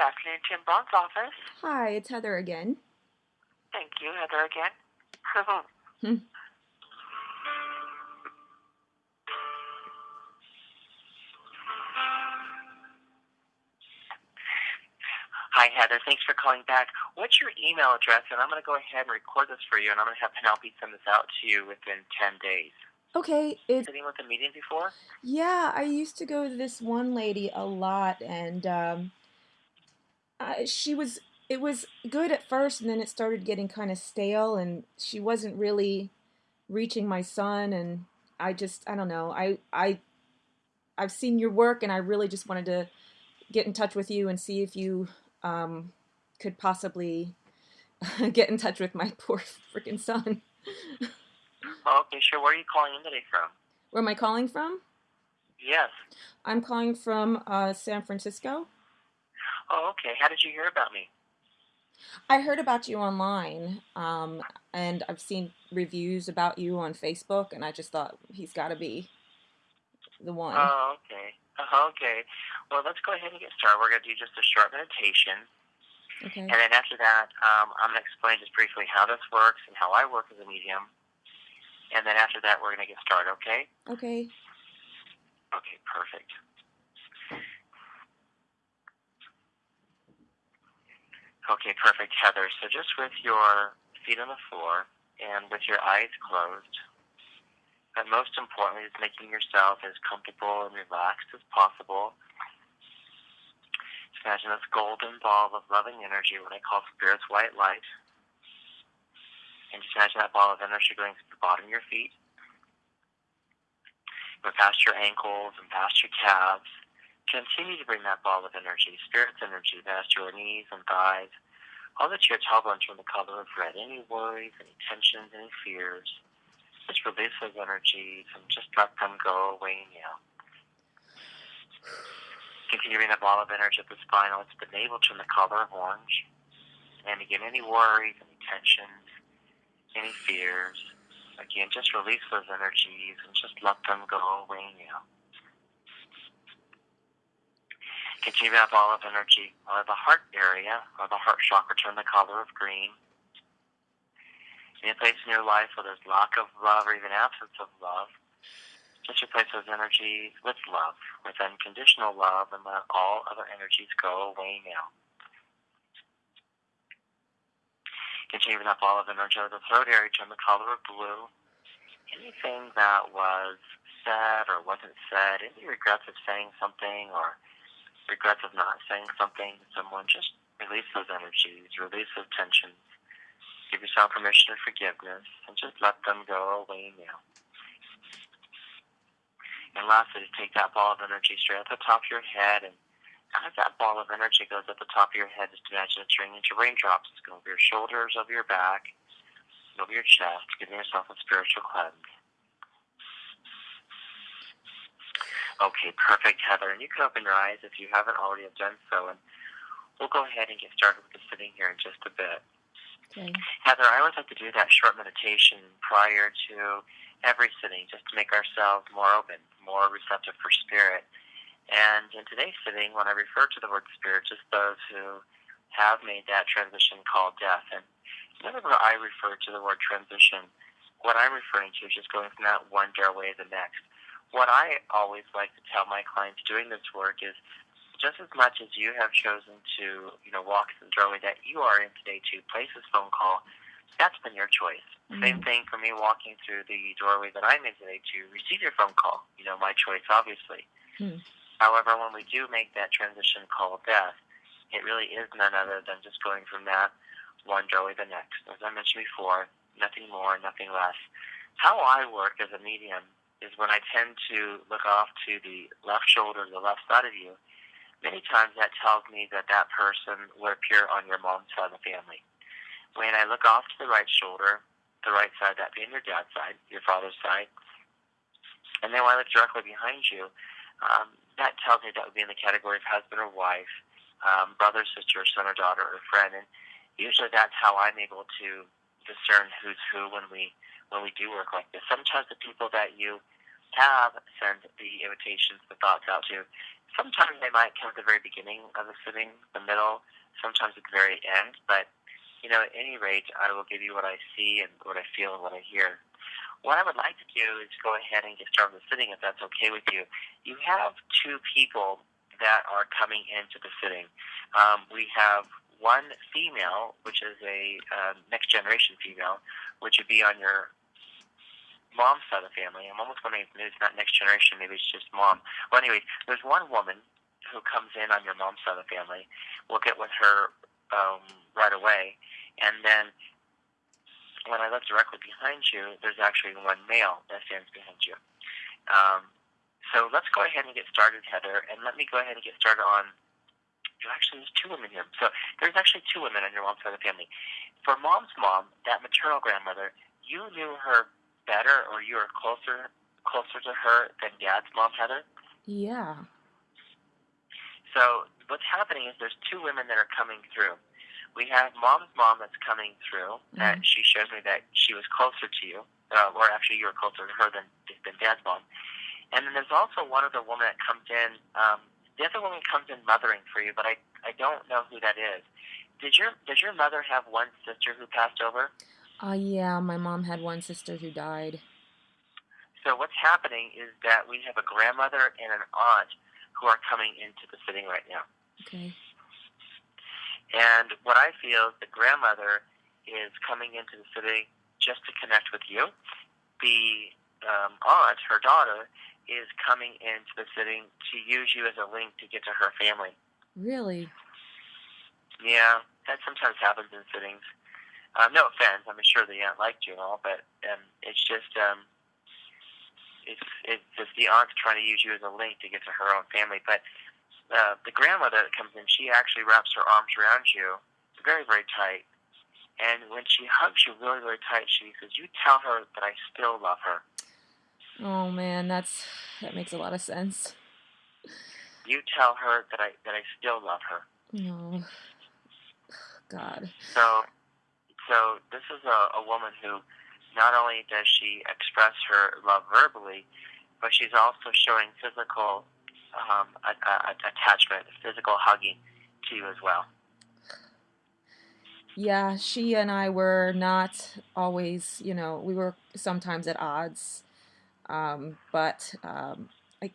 Good afternoon, Tim Bond's office. Hi, it's Heather again. Thank you, Heather again. Hmm. Hi, Heather. Thanks for calling back. What's your email address? And I'm going to go ahead and record this for you, and I'm going to have Penelope send this out to you within 10 days. Okay, it's Sitting with a meeting before? yeah. I used to go to this one lady a lot, and um, She was. It was good at first, and then it started getting kind of stale, and she wasn't really reaching my son, and I just I don't know. I I I've seen your work, and I really just wanted to get in touch with you and see if you um, could possibly get in touch with my poor freaking son. Okay, sure. Where are you calling in today from? Where am I calling from? Yes. I'm calling from uh, San Francisco. Oh, okay. How did you hear about me? I heard about you online, um, and I've seen reviews about you on Facebook, and I just thought he's got to be the one. Oh, okay. Uh, okay. Well, let's go ahead and get started. We're going to do just a short meditation. okay. And then after that, um, I'm going to explain just briefly how this works and how I work as a medium. And then after that, we're going to get started, okay? Okay. Okay, perfect. Okay, perfect, Heather. So just with your feet on the floor and with your eyes closed, but most importantly is making yourself as comfortable and relaxed as possible. Just imagine this golden ball of loving energy, what I call spirit's white light. And just imagine that ball of energy going to the bottom of your feet, go past your ankles and past your calves. Continue to bring that ball of energy, spirit's energy, past your knees and thighs, all that you your tailbone turn the color of red. Any worries, any tensions, any fears, just release those energies and just let them go away now. To bring ball of energy at the spine, let the navel turn the color of orange. And again, any worries, any tensions, any fears, again, just release those energies and just let them go away now. Continue that ball of energy or the heart area or the heart chakra turn the color of green. Any place in your life where there's lack of love or even absence of love, just replace those energies with love, with unconditional love, and let all other energies go away now. That ball of energy or the throat area turn the color of blue. Anything that was said or wasn't said, any regrets of saying something or regrets of not saying something to someone, just release those energies, release those tensions. Give yourself permission for forgiveness and just let them go away now. And lastly, take that ball of energy straight at the top of your head and as that ball of energy goes at the top of your head, just imagine it turning into raindrops. It's going over your shoulders, over your back, over your chest, giving yourself a spiritual cleanse. Okay, perfect, Heather. And you can open your eyes if you haven't already have done so. And we'll go ahead and get started with the sitting here in just a bit. Okay. Heather, I always like to do that short meditation prior to every sitting just to make ourselves more open, more receptive for spirit. And in today's sitting, when I refer to the word spirit, just those who have made that transition called death. And whenever I refer to the word transition, what I'm referring to is just going from that one doorway to the next. What I always like to tell my clients doing this work is just as much as you have chosen to, you know, walk through the doorway that you are in today to place this phone call, that's been your choice. Same thing for me walking through the doorway that I'm in today to receive your phone call. You know, my choice, obviously. Hmm. However, when we do make that transition called death, it really is none other than just going from that one doorway to the next. As I mentioned before, nothing more, nothing less. How I work as a medium is when I tend to look off to the left shoulder, the left side of you, many times that tells me that that person would appear on your mom's side of the family. When I look off to the right shoulder, the right side, that being your dad's side, your father's side, and then when I look directly behind you, um, that tells me that would be in the category of husband or wife, um, brother, sister, son or daughter, or friend. And usually that's how I'm able to discern who's who when we when we do work like this. Sometimes the people that you have sent the invitations, the thoughts out to. Sometimes they might come at the very beginning of the sitting, the middle, sometimes at the very end, but you know, at any rate, I will give you what I see and what I feel and what I hear. What I would like to do is go ahead and get started with the sitting, if that's okay with you. You have two people that are coming into the sitting. Um, we have one female, which is a uh, next generation female, which would be on your mom's side of the family. I'm almost wondering if it's not next generation, maybe it's just mom. Well, anyway, there's one woman who comes in on your mom's side of the family. We'll get with her um, right away, and then when I look directly behind you, there's actually one male that stands behind you. Um, so let's go ahead and get started, Heather, and let me go ahead and get started on. Actually, there's two women here. So there's actually two women on your mom's side of the family. For mom's mom, that maternal grandmother, you knew her better, or you were closer closer to her than dad's mom, Heather. Yeah. So what's happening is there's two women that are coming through. We have mom's mom that's coming through. Mm-hmm. That she shows me that she was closer to you, uh, or actually you were closer to her than than dad's mom. And then there's also one other woman that comes in. Um, the other woman comes in mothering for you, but I I don't know who that is. Did your does your mother have one sister who passed over? Uh yeah, my mom had one sister who died. So what's happening is that we have a grandmother and an aunt who are coming into the sitting right now. Okay. And what I feel is the grandmother is coming into the sitting just to connect with you. The um, aunt, her daughter, is coming into the sitting to use you as a link to get to her family. Really? Yeah, that sometimes happens in sittings. Um, no offense, I'm sure the aunt liked you and all, but um, it's just um, it's it's just the aunt's trying to use you as a link to get to her own family. But uh, the grandmother that comes in, she actually wraps her arms around you, very very tight, and when she hugs you really really tight, she says, "You tell her that I still love her." Oh man, that's that makes a lot of sense. You tell her that I that I still love her. No. Oh, God. So, so this is a, a woman who not only does she express her love verbally, but she's also showing physical um, a, a, attachment, physical hugging to you as well. Yeah, she and I were not always, you know, we were sometimes at odds um, but um, I,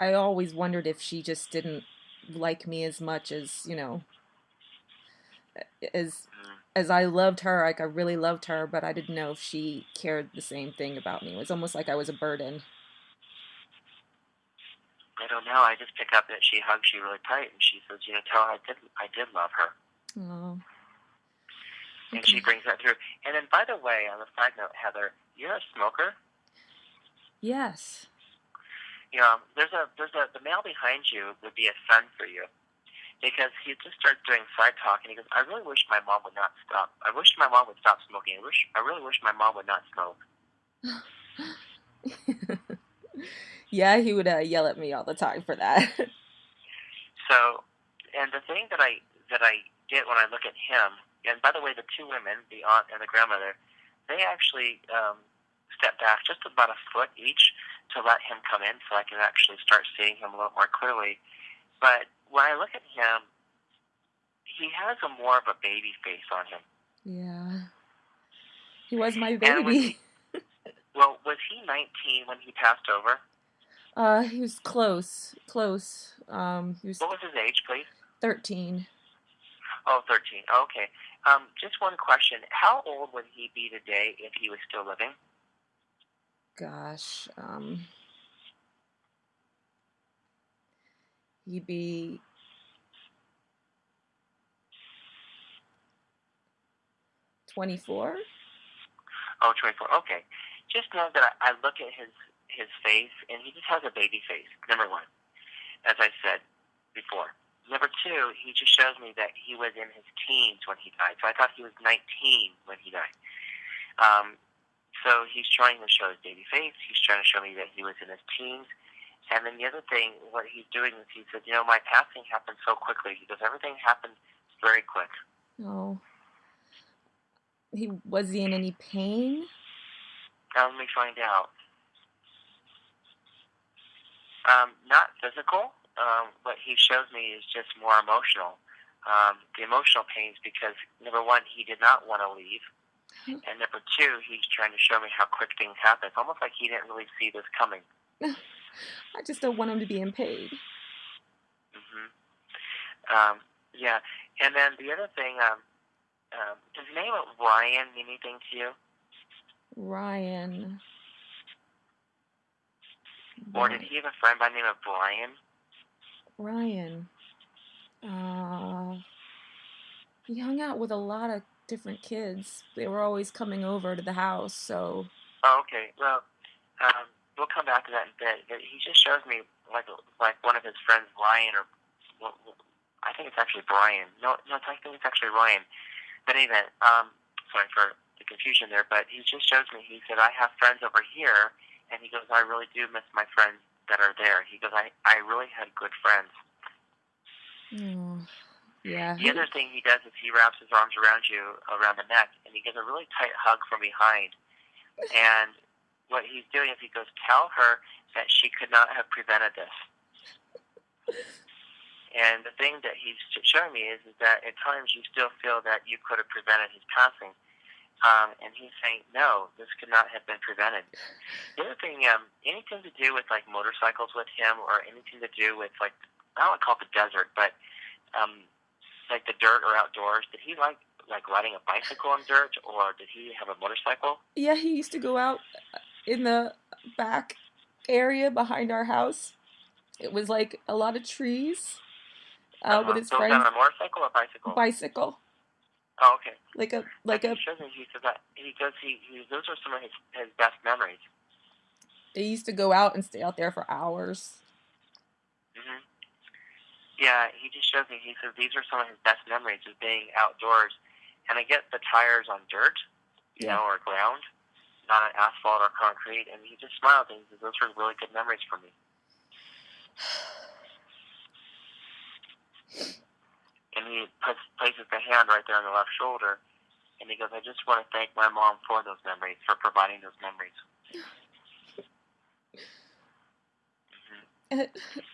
I always wondered if she just didn't like me as much as you know as as I loved her, like I really loved her, but I didn't know if she cared the same thing about me. It was almost like I was a burden. I don't know. I just pick up that she hugs you really tight, and she says, "You know, tell her I did, I did love her." Oh. Okay. And she brings that through. And then, by the way, on a side note, Heather, you're a smoker. Yes. You know, there's a there's a the male behind you would be a son for you, because he just starts doing side talk and he goes, I really wish my mom would not stop. I wish my mom would stop smoking. I wish I really wish my mom would not smoke. yeah, he would uh, yell at me all the time for that. so, and the thing that I that I get when I look at him, and by the way, the two women, the aunt and the grandmother, they actually um, step back just about a foot each to let him come in so I can actually start seeing him a little more clearly. But when I look at him, he has a more of a baby face on him. Yeah. He was my baby. Was well, was he 19 when he passed over? Uh, he was close, close. Um, he was. What was his age, please? 13. Oh, 13. Okay. Um, just one question. How old would he be today if he was still living? Gosh, um, he'd be twenty-four. Oh, 24. Okay. Just know that I, I look at his his face, and he just has a baby face. Number one, as I said before. Number two, he just shows me that he was in his teens when he died. So I thought he was 19 when he died. Um, so he's trying to show his baby face. He's trying to show me that he was in his teens. And then the other thing, what he's doing is he said, you know, my passing happened so quickly. He goes, everything happened very quick. Oh. He was he in any pain? Now let me find out. Um, not physical. Um, what he shows me is just more emotional. Um, the emotional pains because number one, he did not want to leave, and number two, he's trying to show me how quick things happen. It's almost like he didn't really see this coming. I just don't want him to be in pain. hmm Um, yeah, and then the other thing, um, um, does the name of Ryan mean anything to you? Ryan. Or did he have a friend by the name of Brian? Ryan. Uh, he hung out with a lot of different kids. They were always coming over to the house, so. Oh, okay. Well, um, we'll come back to that in a bit. But he just shows me like like one of his friends, Ryan, or well, I think it's actually Brian. No, no, I think it's actually Ryan. But anyway, um, sorry for the confusion there. But he just shows me. He said, "I have friends over here," and he goes, "I really do miss my friends that are there." He goes, "I I really had good friends." Oh, yeah. The other thing he does is he wraps his arms around you, around the neck, and he gives a really tight hug from behind. And what he's doing is he goes, "Tell her that she could not have prevented this." And the thing that he's showing me is, is that at times you still feel that you could have prevented his passing. Um, and he's saying, no, this could not have been prevented. The other thing, um, anything to do with like motorcycles with him or anything to do with like, I don't want to call it the desert, but um, like the dirt or outdoors, did he like like riding a bicycle on dirt or did he have a motorcycle? Yeah, he used to go out in the back area behind our house. It was like a lot of trees uh, with his so friends. on a motorcycle or bicycle? Bicycle, oh, okay. like a like a. me, he says that he goes, he, he those are some of his, his best memories. They used to go out and stay out there for hours. hmm Yeah, he just shows me. He says these are some of his best memories of being outdoors, and I get the tires on dirt, you Yeah. know, or ground, not on asphalt or concrete, and he just smiles and he says those were really good memories for me. And he puts, places the hand right there on the left shoulder, and he goes, "I just want to thank my mom for those memories, for providing those memories." hmm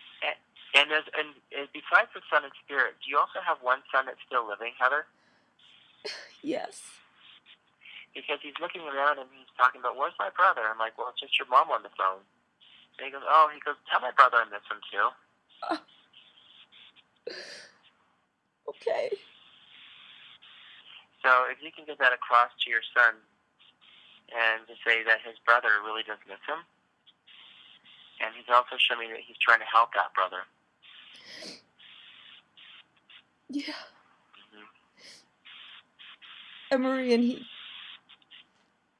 And as and, and besides the son and spirit, do you also have one son that's still living, Heather? yes. Because he's looking around and he's talking about where's my brother? I'm like, well, it's just your mom on the phone. And he goes, oh, he goes, tell my brother I miss him too. Okay. So if you can get that across to your son, and to say that his brother really does miss him, and he's also showing me that he's trying to help that brother. Yeah. hmm Emery and he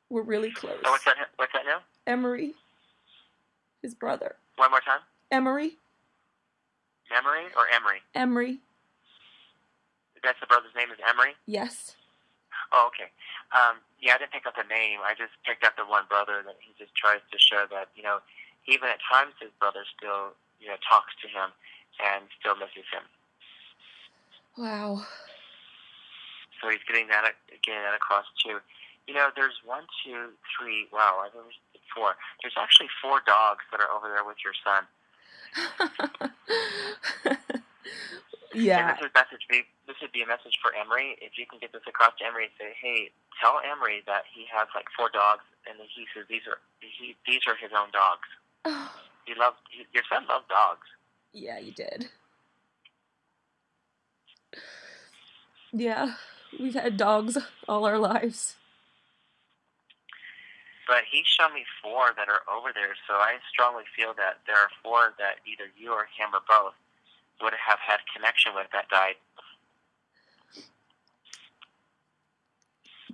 were really close. Oh, what's that? What's that now? Emery, his brother. One more time. Emery, Memory or Emery? Emery. That's the brother's name is Emery. Yes. Oh, okay. Um, yeah, I didn't pick up the name. I just picked up the one brother that he just tries to show that, you know, even at times his brother still, you know, talks to him and still misses him. Wow. So he's getting that getting that across too. You know, there's one, two, three. Wow, I think there's four. There's actually four dogs that are over there with your son. And yeah. this would message be this would be a message for Emery. If you can get this across to Emery and say, hey, tell Emery that he has like four dogs, and that he says these are he, these are his own dogs. Oh. He loves he, your son loves dogs. Yeah, you did. Yeah, we've had dogs all our lives. But he showed me four that are over there, so I strongly feel that there are four that either you or him or both would have had connection with that died.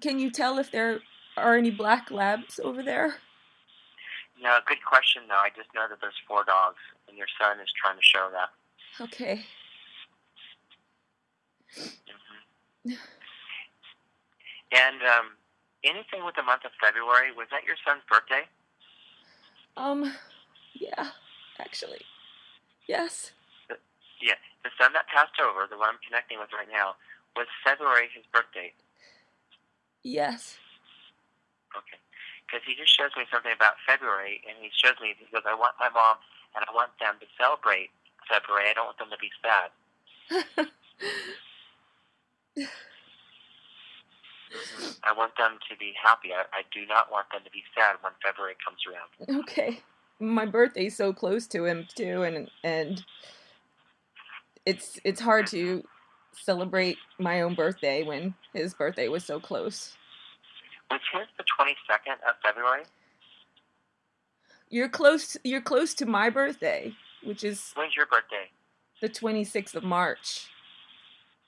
Can you tell if there are any black labs over there? No, good question though. I just know that there's four dogs, and your son is trying to show that. Okay. hmm And um, anything with the month of February was that your son's birthday? Um, yeah, actually. Yes. Yeah, the son that passed over, the one I'm connecting with right now, was February his birthday. Yes. Okay. because he just shows me something about February, and he shows me he goes, I want my mom, and I want them to celebrate February. I don't want them to be sad. I want them to be happy. I, I do not want them to be sad when February comes around. Okay. My birthday's so close to him too and and it's it's hard to celebrate my own birthday when his birthday was so close. Was his the twenty second of February? You're close you're close to my birthday, which is When's your birthday? The twenty sixth of March.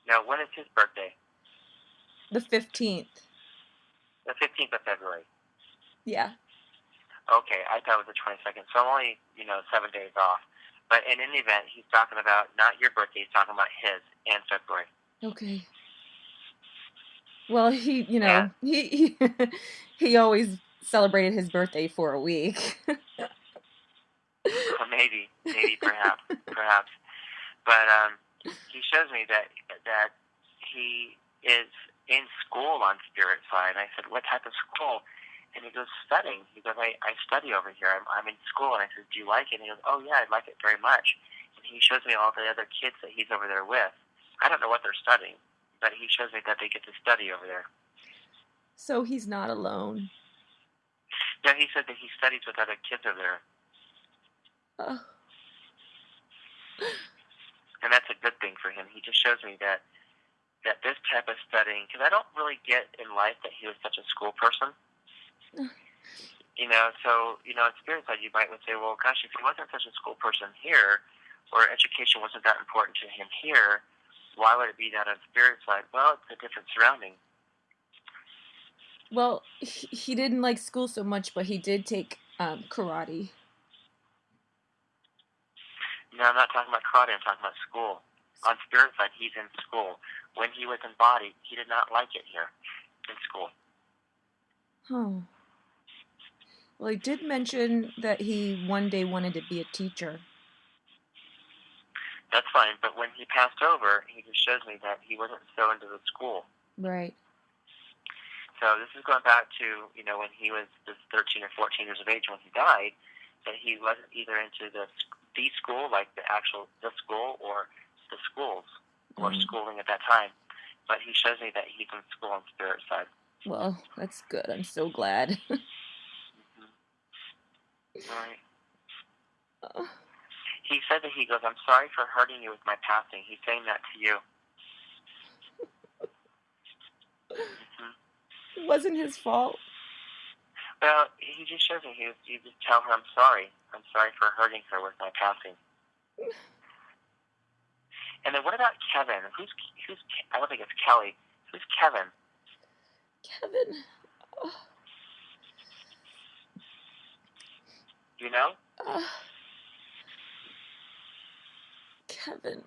No, when is his birthday? The fifteenth. The fifteenth of February. Yeah. Okay, I thought it was the twenty second. So I'm only, you know, seven days off. But in any event, he's talking about not your birthday, he's talking about his and February. Okay. Well, he, you know, yeah. he, he he always celebrated his birthday for a week. well, maybe, maybe, perhaps, perhaps. But um, he shows me that that he is in school on spirit side. I said, what type of school? And he goes, studying. He goes, I, I study over here. I'm, I'm in school. And I said, do you like it? And he goes, oh, yeah, I like it very much. And he shows me all the other kids that he's over there with. I don't know what they're studying, but he shows me that they get to study over there. So he's not alone. Yeah, he said that he studies with other kids over there. Oh. And that's a good thing for him. He just shows me that that this type of studying, because I don't really get in life that he was such a school person. you know, so you know, in spirit side, you might would say, well, gosh, if he wasn't such a school person here, or education wasn't that important to him here, why would it be that on spirit side? Well, it's a different surrounding. Well, he didn't like school so much, but he did take um, karate. No, I'm not talking about karate. I'm talking about school. On spirit side, he's in school when he was in body, he did not like it here in school. Oh. Well, he did mention that he one day wanted to be a teacher. That's fine, but when he passed over, he just shows me that he wasn't so into the school. Right. So this is going back to you know when he was just 13 or 14 years of age when he died, that he wasn't either into the the school like the actual the school or the schools or mm. schooling at that time. But he shows me that he's in school on spirit side. Well, that's good. I'm so glad. mm-hmm. Right. Uh. He said that he goes, I'm sorry for hurting you with my passing. He's saying that to you. It wasn't his fault. Well, he just shows me. He, he just tell her, I'm sorry. I'm sorry for hurting her with my passing. And then what about Kevin? Who's who's? I don't think it's Kelly. Who's Kevin? Kevin. Oh. You know? Uh, Kevin.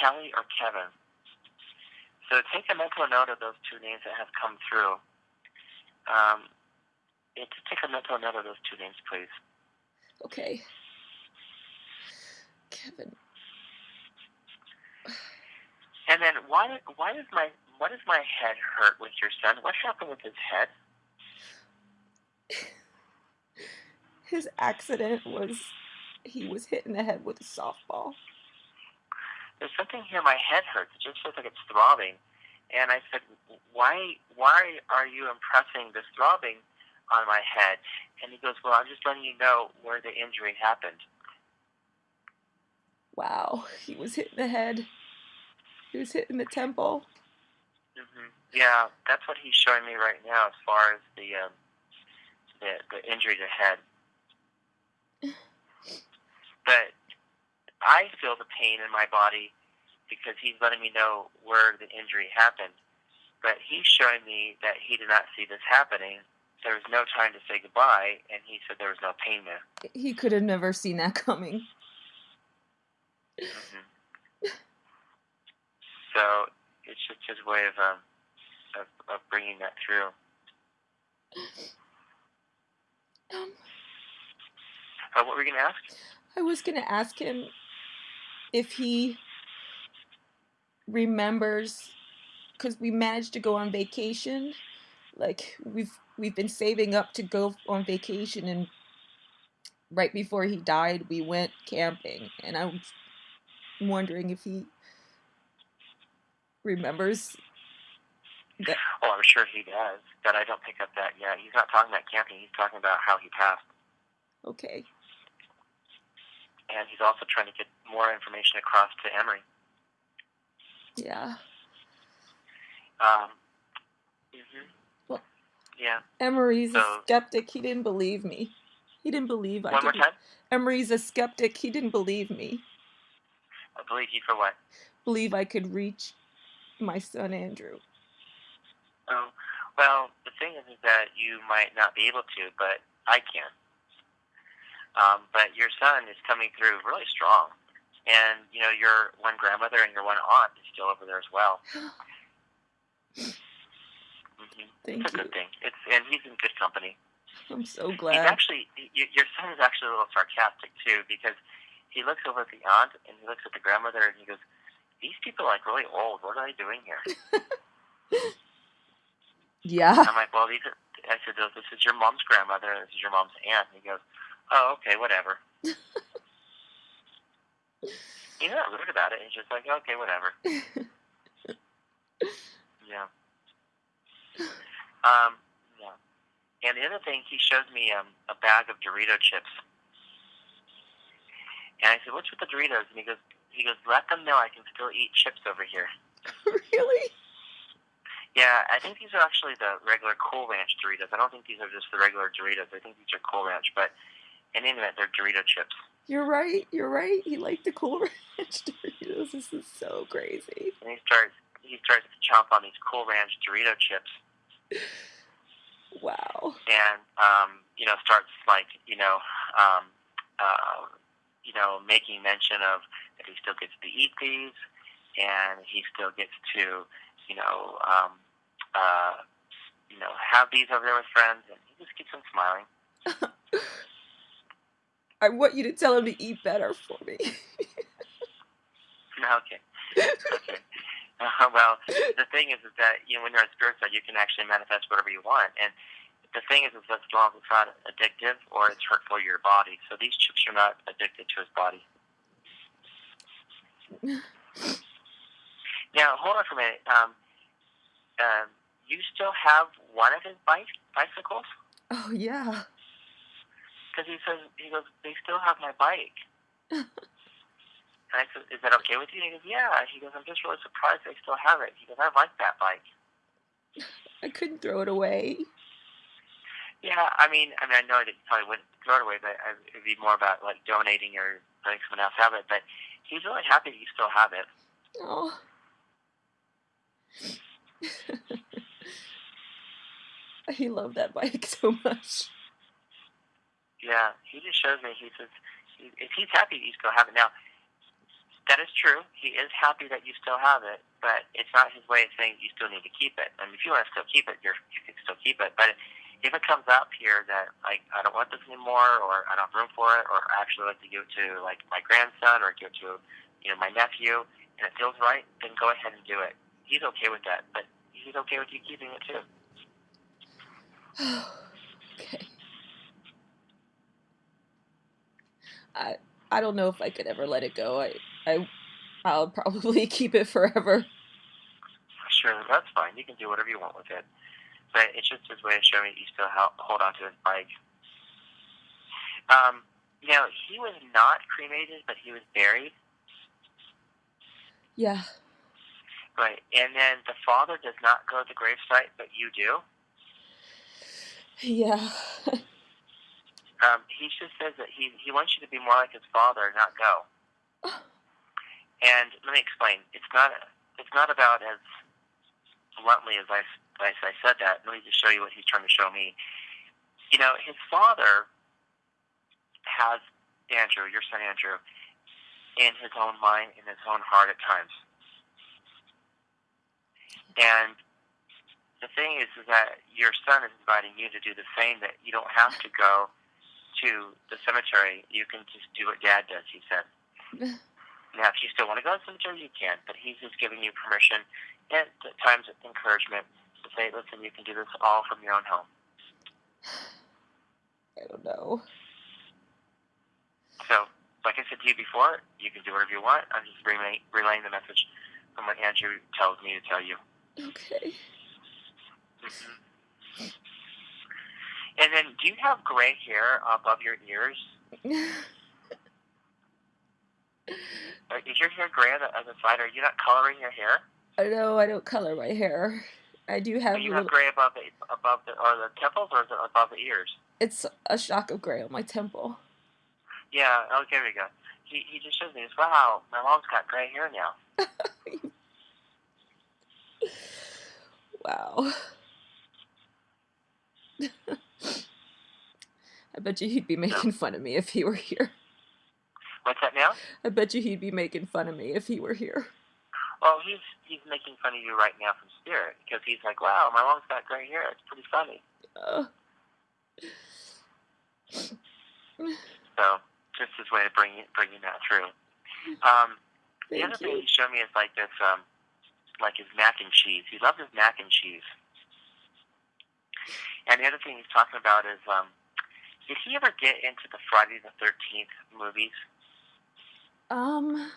Kelly or Kevin. So take a mental note of those two names that have come through. Um, yeah, just take a mental note of those two names, please. Okay. Kevin. And then why why does my why does my head hurt with your son? What happened with his head? His accident was he was hit in the head with a softball. There's something here. My head hurts. It just feels like it's throbbing. And I said, why why are you impressing this throbbing on my head? And he goes, well, I'm just letting you know where the injury happened. Wow, he was hit in the head. He was hit in the temple. Mm-hmm. Yeah, that's what he's showing me right now, as far as the um, the, the injury to head. but I feel the pain in my body because he's letting me know where the injury happened. But he's showing me that he did not see this happening. There was no time to say goodbye, and he said there was no pain there. He could have never seen that coming. Mm-hmm. So it's just his way of um, of, of bringing that through. Um, uh, what were you going to ask? I was going to ask him if he remembers, because we managed to go on vacation like we've we've been saving up to go on vacation and right before he died we went camping and i'm wondering if he remembers that. Well, I'm sure he does, but I don't pick up that yet. He's not talking about camping. He's talking about how he passed. Okay. And he's also trying to get more information across to Emery. Yeah. Um. Mm-hmm. Well, yeah. Emery's so, a skeptic. He didn't believe me. He didn't believe I One more time. Emery's a skeptic. He didn't believe me. I believe you for what? Believe I could reach my son Andrew. Oh, well, the thing is, is that you might not be able to, but I can. Um, but your son is coming through really strong, and you know your one grandmother and your one aunt is still over there as well. mm-hmm. Thank it's a you. good thing. It's and he's in good company. I'm so glad. He's actually your son is actually a little sarcastic too because he looks over at the aunt and he looks at the grandmother and he goes, "These people are like really old. What are they doing here?" yeah. I'm like, "Well, these." Are, I said, "This is your mom's grandmother. and This is your mom's aunt." And he goes, "Oh, okay, whatever." He's not rude about it. He's just like, "Okay, whatever." yeah. Um. Yeah. And the other thing, he showed me um, a bag of Dorito chips. And I said, "What's with the Doritos?" And he goes, "He goes, let them know I can still eat chips over here." really? Yeah, I think these are actually the regular Cool Ranch Doritos. I don't think these are just the regular Doritos. I think these are Cool Ranch, but in any event, they're Dorito chips. You're right. You're right. He liked the Cool Ranch Doritos. This is so crazy. And he starts he starts to chomp on these Cool Ranch Dorito chips. Wow. And um, you know, starts like you know, um, uh, you know, making mention of that he still gets to eat these, and he still gets to, you know, um, uh, you know, have these over there with friends, and he just keeps on smiling. I want you to tell him to eat better for me. okay. Okay. Uh, well, the thing is, is that you know when you're on spirit side, you can actually manifest whatever you want, and the thing is, is that as long as it's not addictive or it's hurtful to your body. So these chips are not addicted to his body. now, hold on for a minute. Um, um, you still have one of his bike bicycles? Oh yeah. Because he says he goes, they still have my bike. and I said, is that okay with you? And he goes, yeah. He goes, I'm just really surprised they still have it. He goes, I like that bike. I couldn't throw it away. Yeah, I mean, I mean, I know that you probably wouldn't throw it away, but it'd be more about like donating or letting someone else have it. But he's really happy that you still have it. Oh. he loved that bike so much. Yeah, he just shows me. He says if he's happy, you still have it. Now, that is true. He is happy that you still have it, but it's not his way of saying you still need to keep it. I mean, if you want to still keep it, you're, you can still keep it. But if it comes up here that like I don't want this anymore, or I don't have room for it, or I actually like to give it to like my grandson, or give it to you know my nephew, and it feels right, then go ahead and do it. He's okay with that, but he's okay with you keeping it too. okay. I I don't know if I could ever let it go. I I I'll probably keep it forever. Sure, that's fine. You can do whatever you want with it. But it's just his way of showing that you still hold on to his bike. Um, now he was not cremated, but he was buried. Yeah. Right, and then the father does not go to the gravesite, but you do. Yeah. Um, he just says that he he wants you to be more like his father, not go. and let me explain. It's not it's not about as bluntly as I as I said that. Let me just show you what he's trying to show me. You know, his father has Andrew, your son Andrew, in his own mind, in his own heart at times. And the thing is, is that your son is inviting you to do the same. That you don't have to go to the cemetery, you can just do what Dad does. He said. now, if you still want to go to the cemetery, you can, but he's just giving you permission and at times encouragement to say, listen, you can do this all from your own home. I don't know. So, like I said to you before, you can do whatever you want. I'm just relay, relaying the message from what Andrew tells me to tell you. Okay. hmm And then, do you have gray hair above your ears? Is your hair gray on the, on the side? Are you not coloring your hair? I know I don't color my hair. I do have Do you a have gray above the above the or the temples, or it above the ears? It's a shock of gray on my temple. Yeah. Oh, there we go. He he just shows me this. Wow, my mom's got gray hair now. Wow. I bet you he'd be making fun of me if he were here. What's that now? I bet you he'd be making fun of me if he were here. Well, he's he's making fun of you right now from spirit because he's like, wow, my mom's got gray hair. It's pretty funny. Uh, So just his way of bringing bringing that through. Um, the other thing he showed me is like this, um, like his mac and cheese. He loves his mac and cheese. And the other thing he's talking about is, um, did he ever get into the Friday the Thirteenth movies Um,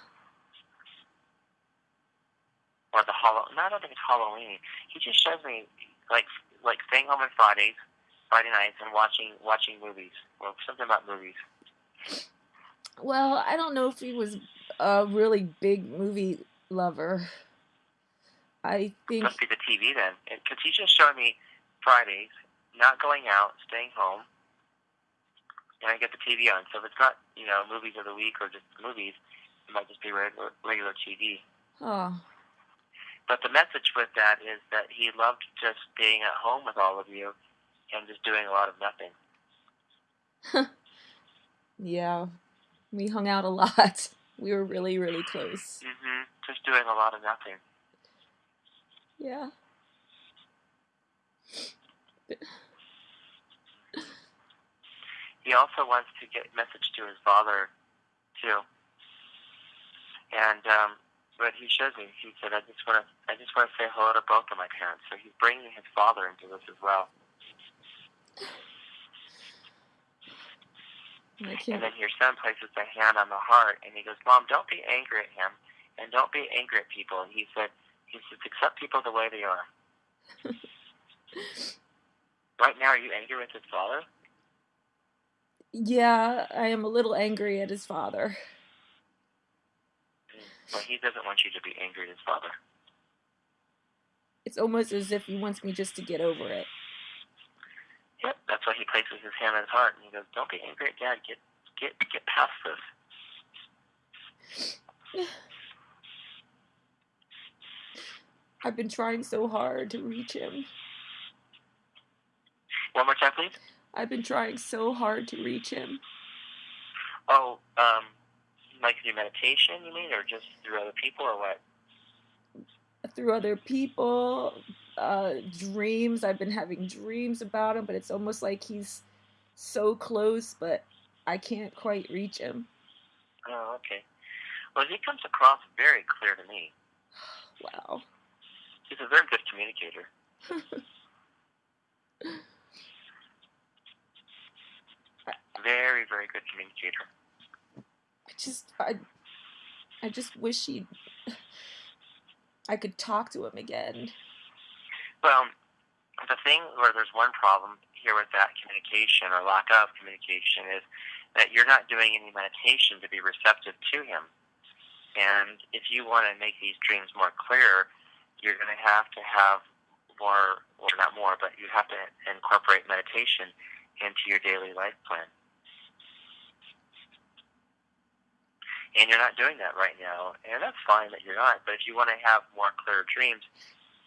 or the Hall? No, I don't think it's Halloween. He just shows me like like staying home on Fridays, Friday nights, and watching watching movies or something about movies. well, I don't know if he was a really big movie lover. I think Must be the TV then, because he's just showing me Fridays, not going out, staying home, and I get the TV on. So if it's not, you know, movies of the week or just movies, it might just be regular, regular TV. oh, But the message with that is that he loved just being at home with all of you and just doing a lot of nothing. yeah, we hung out a lot. We were really, really close. hmm Just doing a lot of nothing. Yeah. He also wants to get message to his father too. And um, but he shows me. He said, "I just want to, I just want to say hello to both of my parents." So he's bringing his father into this as well. And then your son places a hand on the heart, and he goes, "Mom, don't be angry at him, and don't be angry at people." And He said, "He says accept people the way they are." right now, are you angry with his father? Yeah, I am a little angry at his father. Well, he doesn't want you to be angry at his father. It's almost as if he wants me just to get over it. Yep, that's why he places his hand on his heart, and he goes, "Don't be angry at Dad. Get get get past this." I've been trying so hard to reach him. One more time, please. I've been trying so hard to reach him. Oh, um, like through meditation, you mean, or just through other people, or what? Through other people, uh, dreams. I've been having dreams about him, but it's almost like he's so close, but I can't quite reach him. Oh, okay. Well, he comes across very clear to me. Wow. He's a very good communicator. Very, very good communicator. I just, I, I just wish he, I could talk to him again. Well, the thing where there's one problem here with that communication or lack of communication is that you're not doing any meditation to be receptive to him. And if you want to make these dreams more clear, you're going to have to have more, or not more, but you have to incorporate meditation into your daily life plan. And you're not doing that right now, and that's fine that you're not. But if you want to have more clear dreams,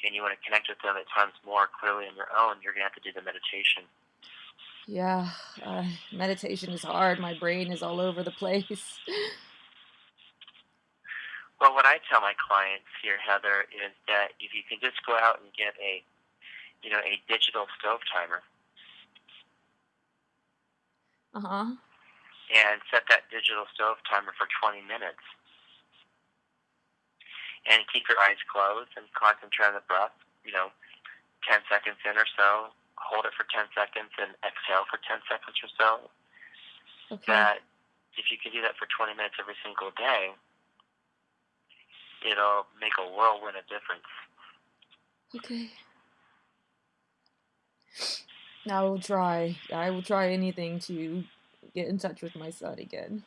and you want to connect with them at times more clearly on your own, you're going to have to do the meditation. Yeah, uh, meditation is hard. My brain is all over the place. Well, what I tell my clients here, Heather, is that if you can just go out and get a, you know, a digital stove timer Uh huh. and set that digital stove timer for 20 minutes, and keep your eyes closed and concentrate on the breath, you know, 10 seconds in or so, hold it for 10 seconds, and exhale for 10 seconds or so. Okay. That if you can do that for 20 minutes every single day, it'll make a whirlwind of difference. Okay. I will try. I will try anything to get in touch with my son again.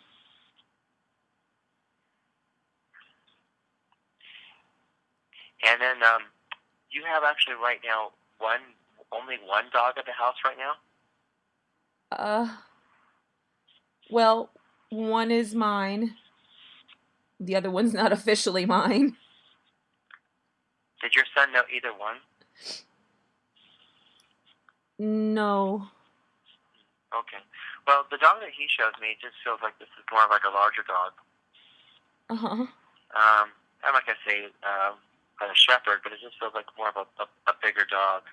And then um, you have actually right now one, only one dog at the house right now. Uh, well, one is mine. The other one's not officially mine. Did your son know either one? No. Okay. Well, the dog that he shows me just feels like this is more of like a larger dog. Uh huh. Um, I'm not gonna say um, a shepherd, but it just feels like more of a, a, a bigger dog.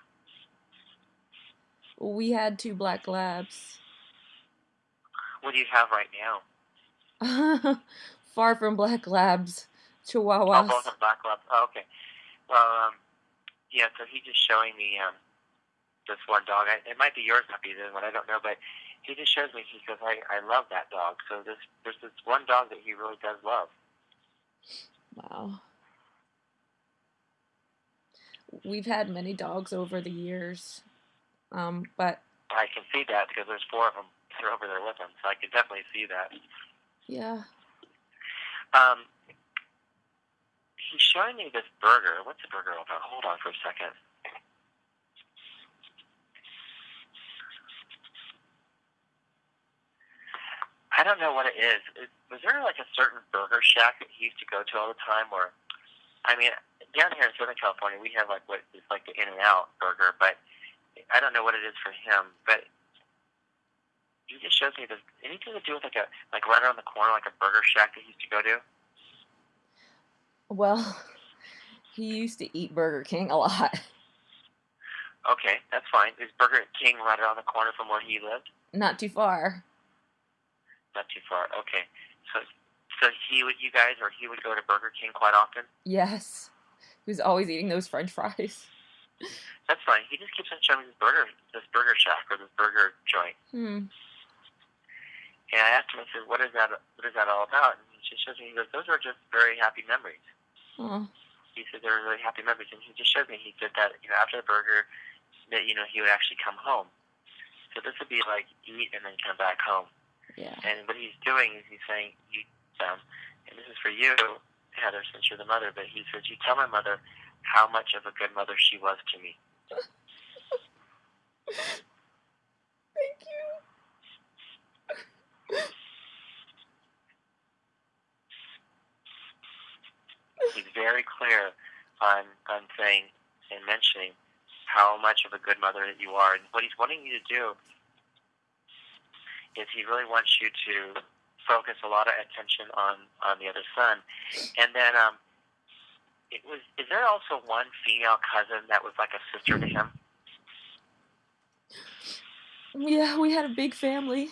We had two black labs. What do you have right now? Far from black labs, chihuahuas. Oh, both are black labs. Oh, okay. Well, um, yeah. So he's just showing me um, this one dog. I, it might be yours, might be the one. I don't know, but he just shows me. He goes, "I I love that dog." So this there's this one dog that he really does love. Wow. We've had many dogs over the years, um, but I can see that because there's four of them. They're over there with him, so I can definitely see that. yeah. Um, he's showing me this burger. What's the burger all about? Hold on for a second. I don't know what it is. Is- Was there like a certain burger shack that he used to go to all the time? Or, I mean, down here in Southern California, we have like what is like the In-N-Out burger, but I don't know what it is for him. But he just shows me this anything to do with like a like right around the corner, like a burger shack that he used to go to. Well, he used to eat Burger King a lot. Okay, that's fine. Is Burger King right around the corner from where he lived? Not too far. Not too far. Okay, so so he would you guys or he would go to Burger King quite often. Yes. He was always eating those French fries. That's fine. He just keeps on showing me this burger, this burger shack or this burger joint. Hmm. And I asked him, I said, "What is that? What is that all about?" And he just shows me. He goes, "Those are just very happy memories." Oh. He said they were really happy memories, and he just showed me. He said that you know after the burger, that you know he would actually come home. So this would be like eat and then come back home. Yeah. And what he's doing is he's saying, "You them," and this is for you, Heather, since you're the mother. But he says, "You tell my mother how much of a good mother she was to me." Thank you. He's very clear on on saying and mentioning how much of a good mother that you are, and what he's wanting you to do is he really wants you to focus a lot of attention on on the other son, and then um, it was. Is there also one female cousin that was like a sister to him? Yeah, we had a big family.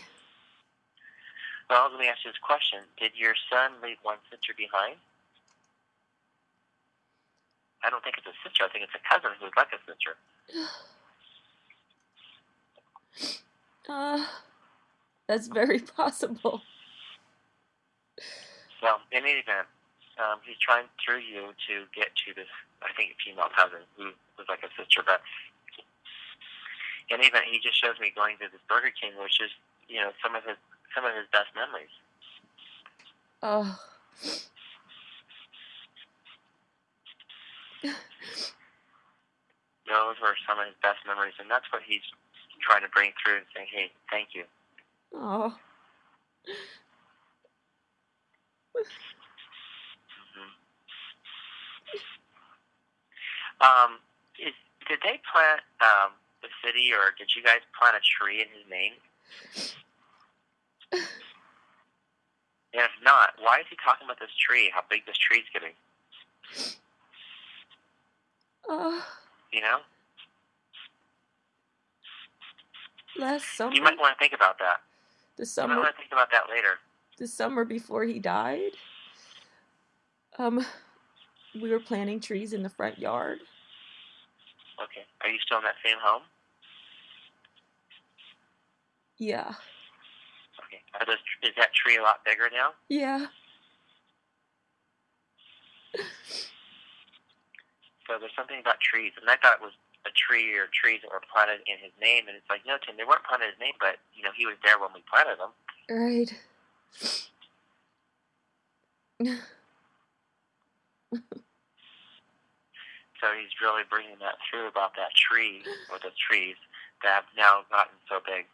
Well, let me ask you this question: Did your son leave one sister behind? I don't think it's a sister. I think it's a cousin who's like a sister. Uh, that's very possible. Well, in any event, um, he's trying through you to get to this, I think, female cousin who was like a sister. But in any event, he just shows me going to this Burger King, which is, you know, some of his some of his best memories. Oh. Those were some of his best memories, and that's what he's trying to bring through and say, "Hey, thank you." Oh. Um, is, did they plant um, the city, or did you guys plant a tree in his name? And if not, why is he talking about this tree? How big this tree's getting? Uh, You know, last summer, you might want to think about that. The summer, want to think about that later. the summer before he died, um, we were planting trees in the front yard. Okay. Are you still in that same home? Yeah. Okay. Are those, is that tree a lot bigger now? Yeah. So there's something about trees, and I thought it was a tree or trees that were planted in his name, and it's like, no, Tim, they weren't planted in his name, but you know, he was there when we planted them. Right. So he's really bringing that through about that tree or the trees that have now gotten so big.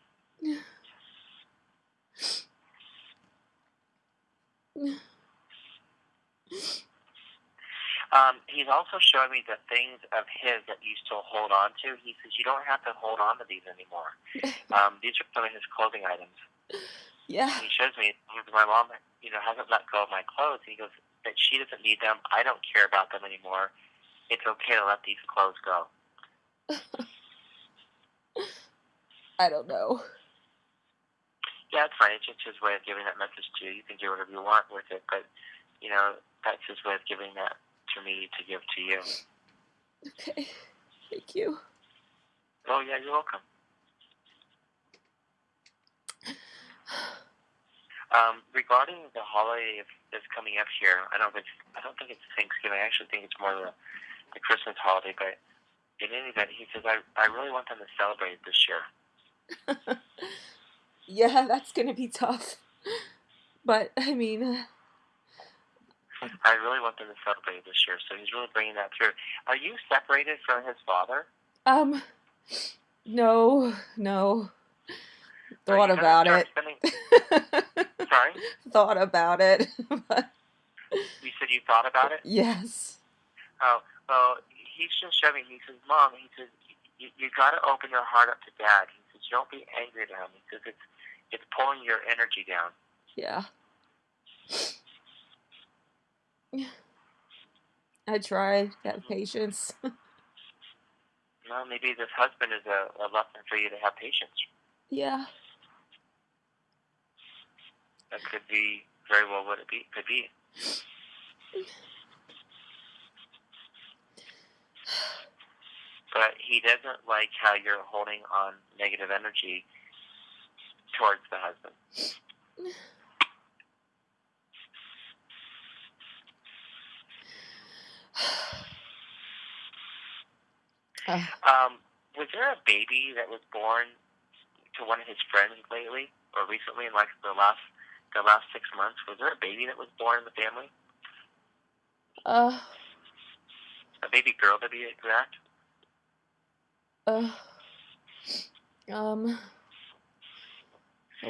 Um, he's also showing me the things of his that you still hold on to. He says you don't have to hold on to these anymore. Um, these are some of his clothing items. Yeah. And he shows me my mom, you know, hasn't let go of my clothes. He goes that she doesn't need them. I don't care about them anymore. It's okay to let these clothes go. I don't know. Yeah, it's fine. It's just his way of giving that message to you. You can do whatever you want with it, but you know that's his way of giving that to me to give to you. Okay. Thank you. Oh yeah, you're welcome. Um, regarding the holiday that's coming up here, I don't think I don't think it's Thanksgiving. I actually think it's more the, the Christmas holiday. But in any event, he says I I really want them to celebrate this year. yeah, that's gonna be tough. But I mean, I really want them to celebrate this year. So he's really bringing that through. Are you separated from his father? um, no, no. Thought about it. spending- Sorry, Thought about it. but you said you thought about it. yes. Oh, well, he's just showing. He says, "Mom," he says, "you, you got to open your heart up to Dad." He says, "Don't be angry at him." He says, "It's it's pulling your energy down." Yeah. I try to have patience. Well, maybe this husband is a, a lesson for you to have patience. yeah. That could be very well what it be could be. But he doesn't like how you're holding on negative energy towards the husband. Um, was there a baby that was born to one of his friends lately or recently in like the last the last six months? Was there a baby that was born in the family? uh, A baby girl to be exact? uh, um,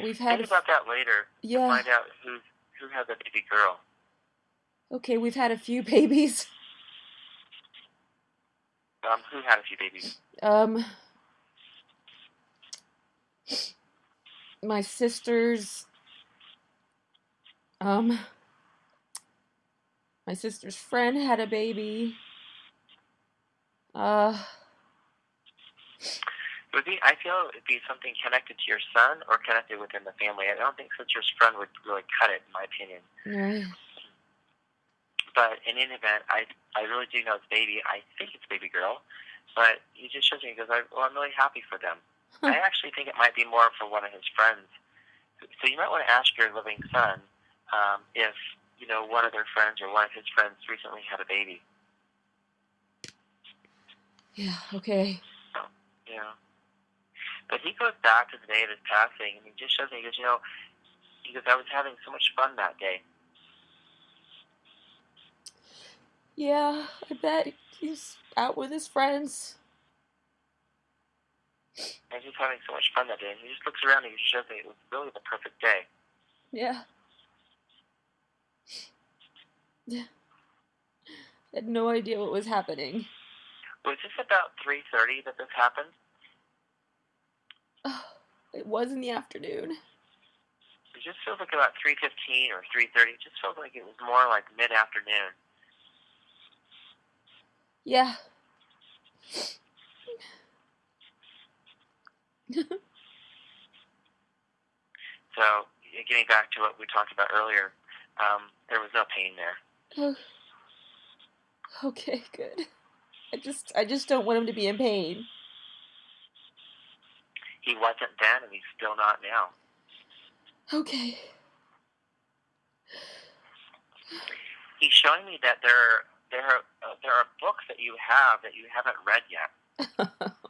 we've had, Think about that later. to yeah, Find out who who has a baby girl. okay, we've had a few babies. Um, who had a few babies? Um, my sister's, um, my sister's friend had a baby. Uh, would be. I feel it'd be something connected to your son or connected within the family. I don't think such your friend would really cut it, in my opinion. right. But in any event, I I really do know it's baby. I think it's baby girl, but he just shows me because I well, I'm really happy for them. I actually think it might be more for one of his friends. So you might want to ask your living son um, if you know one of their friends or one of his friends recently had a baby. yeah, okay. Yeah. But he goes back to the day of his passing, and he just shows me. He goes, you know, he goes, I was having so much fun that day. Yeah, I bet he's out with his friends. And he's having so much fun that day. And he just looks around and he just shows me it was really the perfect day. Yeah. Yeah. I had no idea what was happening. Was this about 3.30 that this happened? Oh, it was in the afternoon. It just feels like about 3.15 or 3.30. It just feels like it was more like mid-afternoon. Yeah. So getting back to what we talked about earlier, um, there was no pain there. Oh. Okay, good. I just I just don't want him to be in pain. He wasn't then, and he's still not now. Okay. He's showing me that there there are, uh, there are books that you have that you haven't read yet.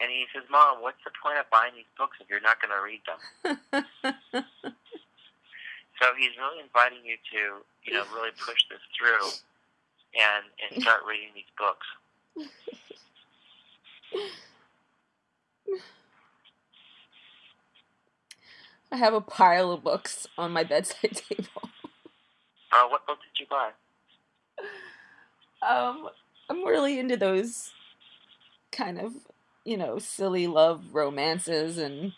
And he says, "Mom, what's the point of buying these books if you're not going to read them?" so he's really inviting you to, you know, really push this through and and start reading these books. I have a pile of books on my bedside table. Uh, what book did you buy? Um, I'm really into those kind of, you know, silly love romances and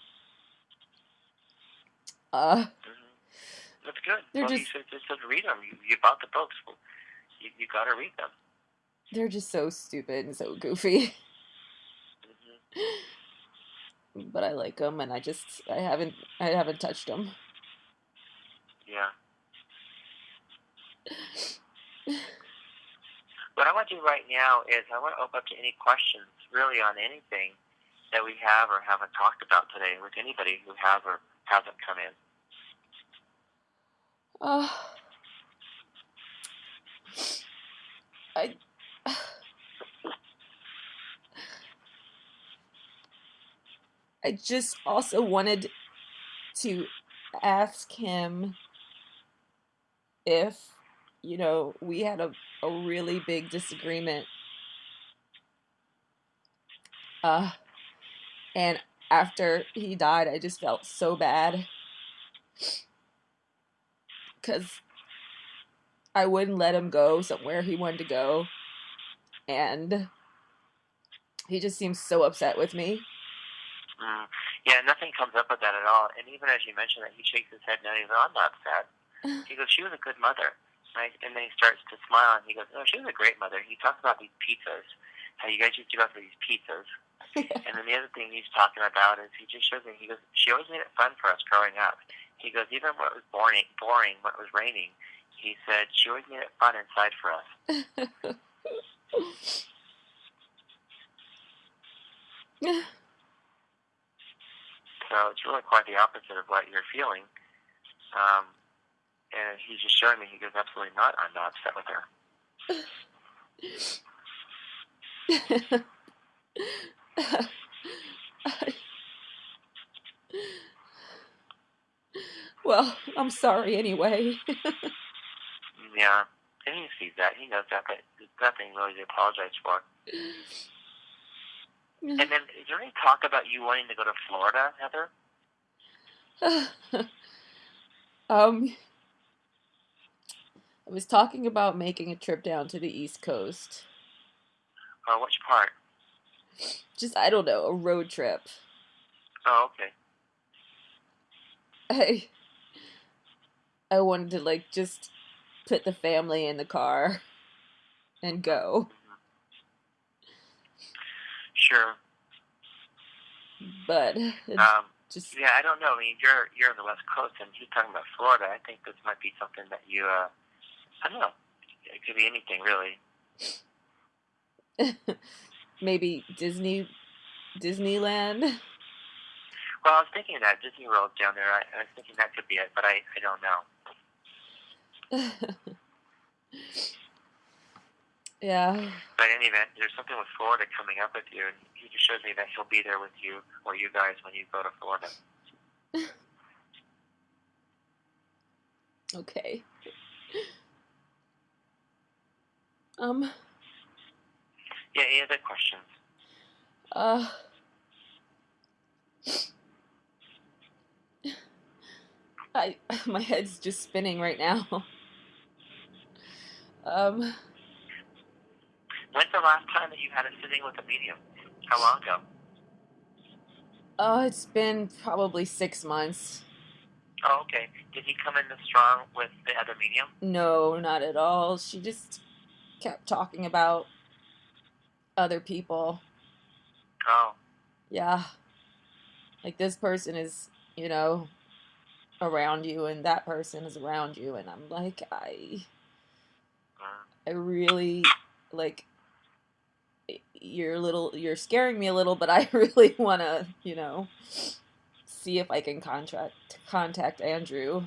uh hmm That's good. They're well, just- says, just read them. You, you bought the books. You you got to read them. they're just so stupid and so goofy. hmm But I like them, and I just I haven't I haven't touched them. Yeah. What I want to do right now is I want to open up to any questions, really, on anything that we have or haven't talked about today with anybody who has or hasn't come in. Uh, I. I just also wanted to ask him if, you know, we had a, a really big disagreement. Uh, and after he died, I just felt so bad. Because I wouldn't let him go somewhere he wanted to go. And he just seems so upset with me. Mm. Yeah, nothing comes up with that at all. And even as you mentioned that, he shakes his head no, he's I'm not sad. He goes, she was a good mother. Right? And then he starts to smile and he goes, no, she was a great mother. He talks about these pizzas, how you guys used to go for these pizzas. And then the other thing he's talking about is he just shows me, he goes, she always made it fun for us growing up. He goes, even when it was boring, boring when it was raining, he said, she always made it fun inside for us. So it's really quite the opposite of what you're feeling. Um, and he's just showing me, he goes, absolutely not. I'm not upset with her. well, I'm sorry anyway. Yeah. And he sees that. He knows that, but nothing really to apologize for. And then, is there any talk about you wanting to go to Florida, Heather? um, I was talking about making a trip down to the East Coast. Or which part? Just, I don't know, a road trip. Oh, okay. I, I wanted to, like, just put the family in the car and go. Sure. But Um, just, yeah, I don't know. I mean, you're you're on the West Coast, and you're talking about Florida. I think this might be something that you, uh, I don't know. It could be anything, really. maybe Disney, Disneyland. Well, I was thinking that Disney World down there. I, I was thinking that could be it, but I, I don't know. yeah. But in any event, there's something with Florida coming up with you, and he just shows me that he'll be there with you or you guys when you go to Florida. Okay. Um. Yeah, any other questions? Uh. I my head's just spinning right now. Um. When's the last time that you had a sitting with a medium? How long ago? Oh, it's been probably six months. Oh, okay. Did he come in this strong with the other medium? No, not at all. She just kept talking about other people. Oh, Yeah. Like this person is, you know, around you and that person is around you and I'm like I I really like you're a little you're scaring me a little, but I really want to, you know, see if I can contract contact Andrew.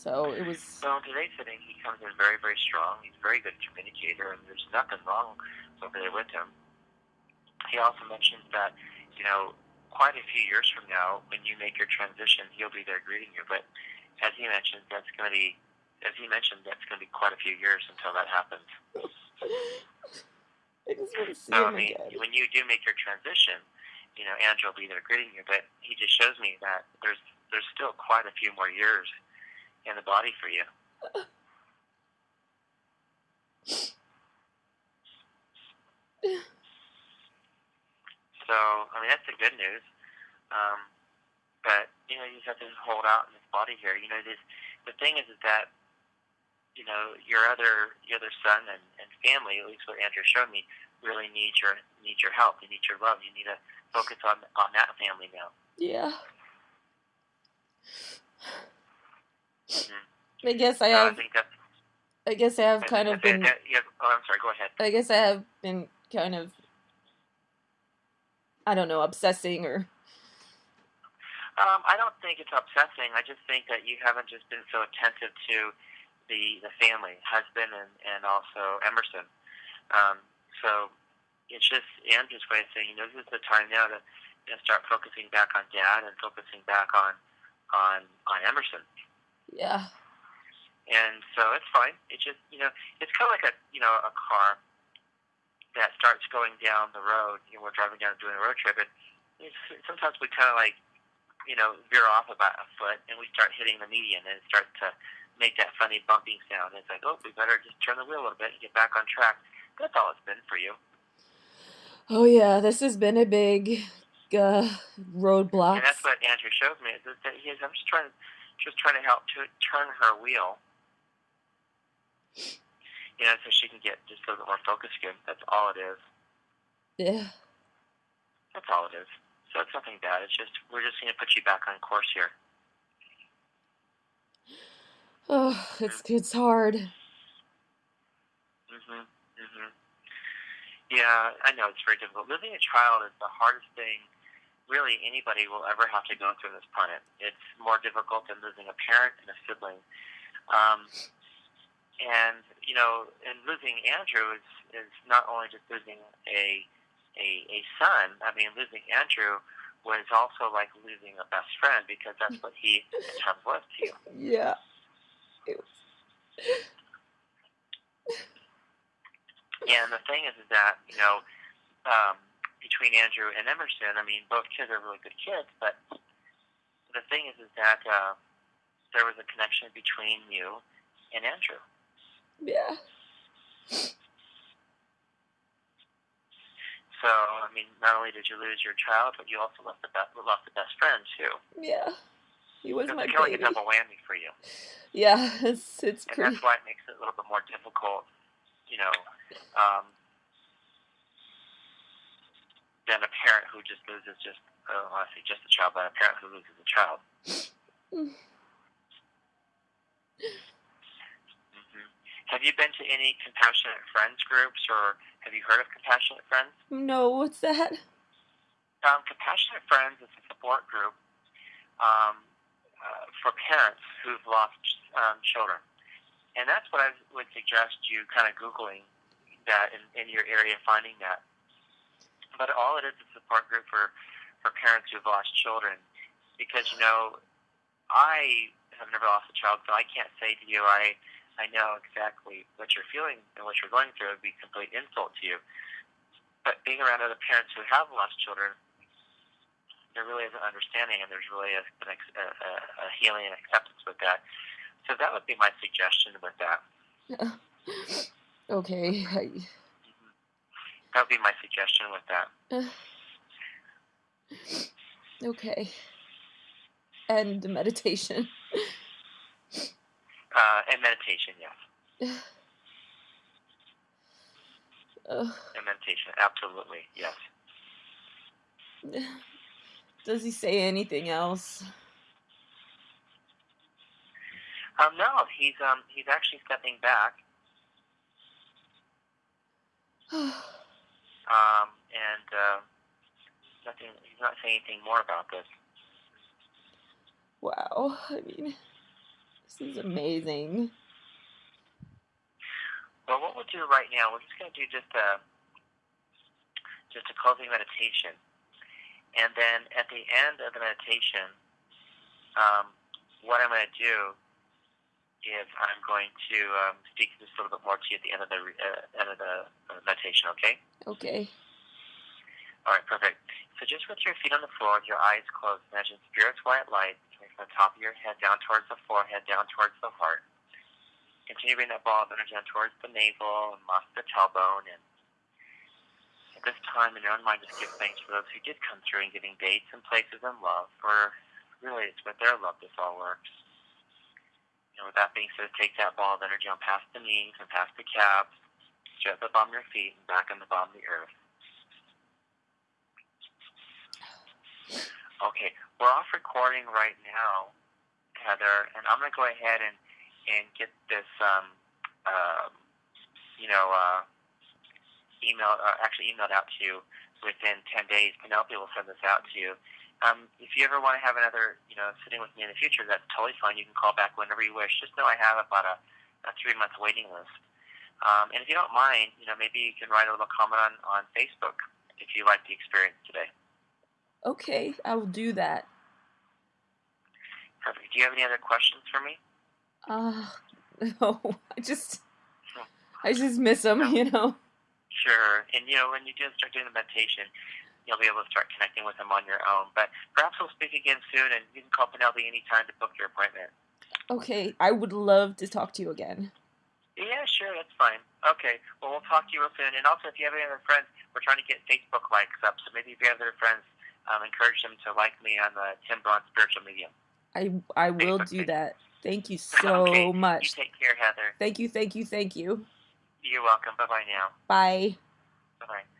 So it was. So in today's sitting, he comes in very, very strong. He's a very good communicator, and there's nothing wrong over there with him. He also mentions that, you know, quite a few years from now, when you make your transition, he'll be there greeting you. But as he mentioned, that's going to be, as he mentioned, that's going to be quite a few years until that happens. I just want to see so, him I mean, again. when you do make your transition, you know, Andrew will be there greeting you. But he just shows me that there's there's still quite a few more years in the body for you. So, I mean, that's the good news. Um, but you know, you just have to hold out in this body here. You know, this the thing is, is that you know your other your other son and, and family, at least what Andrew showed me, really need your need your help. They need your love. You need to focus on on that family now. Yeah. I guess I So I have. think that's. I guess I have kind of been. that- yeah, oh, I'm sorry. Go ahead. I guess I have been kind of. I don't know, obsessing or. Um, I don't think it's obsessing. I just think that you haven't just been so attentive to the the family, husband, and and also Emerson. Um, so it's just Andrew's way of saying, you know, this is the time now to you know, start focusing back on Dad and focusing back on on on Emerson. Yeah. And so it's fine. It's just you know, it's kind of like a you know a car that starts going down the road. You know, we're driving down doing a road trip, and it's, sometimes we kind of like you know veer off about a foot, and we start hitting the median, and it starts to make that funny bumping sound. It's like, oh, we better just turn the wheel a little bit and get back on track. That's all it's been for you. Oh yeah, this has been a big uh, roadblock. And that's what Andrew showed me. Is that he is, I'm just trying, just trying to help to turn her wheel. You know, so she can get just a little bit more focused again. That's all it is. Yeah. That's all it is. So it's nothing bad. It's just we're just going to put you back on course here. Oh, it's it's hard. Mhm. Mhm. Yeah, I know it's very difficult. Losing a child is the hardest thing really anybody will ever have to go through this planet. It's more difficult than losing a parent and a sibling. Um, and you know, and losing Andrew is is not only just losing a a a son. I mean, losing Andrew was also like losing a best friend because that's what he at times was to you. Yeah. It was- And the thing is, is that you know, um, between Andrew and Emerson, I mean, both kids are really good kids, but the thing is, is that uh, there was a connection between you and Andrew. Yeah. So, I mean, not only did you lose your child, but you also lost the best, lost the best friend too. Yeah. He was So my it's kind of like a double whammy for you, Yeah, it's it's and pretty. that's why it makes it a little bit more difficult, you know, um, than a parent who just loses just, oh, I say just a child, but a parent who loses a child. Mm. hmm Have you been to any compassionate friends groups, or have you heard of compassionate friends? No, what's that? Um, compassionate friends is a support group um, uh, for parents who've lost um, children, and that's what I would suggest you kind of googling that in, in your area, finding that. But all it is is a support group for for parents who've lost children, because you know, I have never lost a child, so I can't say to you I I know exactly what you're feeling and what you're going through. It would be a complete insult to you. But being around other parents who have lost children, there really is an understanding, and there's really a, an a, a, healing and acceptance with that. So that would be my suggestion with that. Okay. That would be my suggestion with that. okay. And meditation. Uh, and meditation, yes. And meditation, absolutely, yes. does he say anything else? Um, no, he's um he's actually stepping back. Um, and uh, nothing. He's not saying anything more about this. Wow, I mean, this is amazing. Well, what we'll do right now, we're just going to do just a just a closing meditation, and then at the end of the meditation, um, what I'm going to do is I'm going to um, speak just a little bit more to you at the end of the uh, end of the uh, meditation. Okay. Okay. All right. Perfect. So just with your feet on the floor, with your eyes closed, imagine spirit's white light coming from the top of your head down towards the forehead, down towards the heart. Continue bringing that ball of energy down towards the navel and lost the tailbone. And at this time, in your own mind, just give thanks for those who did come through and giving dates and places and love. For really, it's with their love this all works. And with that being said, take that ball of energy on past the knees and past the calves, straight up on your feet and back on the bottom of the earth. Okay, we're off recording right now, Heather, and I'm going to go ahead and, and get this, um, uh, you know, uh, email, uh, actually emailed out to you within 10 days. Penelope will send this out to you. Um, if you ever want to have another, you know, sitting with me in the future, that's totally fine. You can call back whenever you wish. Just know I have about a, a three-month waiting list. Um, and if you don't mind, you know, maybe you can write a little comment on, on Facebook if you like the experience today. Okay, I will do that. Perfect. Do you have any other questions for me? Uh, no, I just, I just miss them, you know. Sure. And, you know, when you do start doing the meditation, you'll be able to start connecting with them on your own. But perhaps we'll speak again soon, and you can call Penelope anytime to book your appointment. Okay, I would love to talk to you again. Yeah, sure, that's fine. Okay, well, we'll talk to you real soon. And also, if you have any other friends, we're trying to get Facebook likes up. So maybe if you have other friends, um, encourage them to like me on the Tim Braun Spiritual Medium. I I will Facebook do page. that. Thank you so okay. You much. take care, Heather. Thank you, thank you, thank you. You're welcome. Bye bye now. Bye. Bye bye.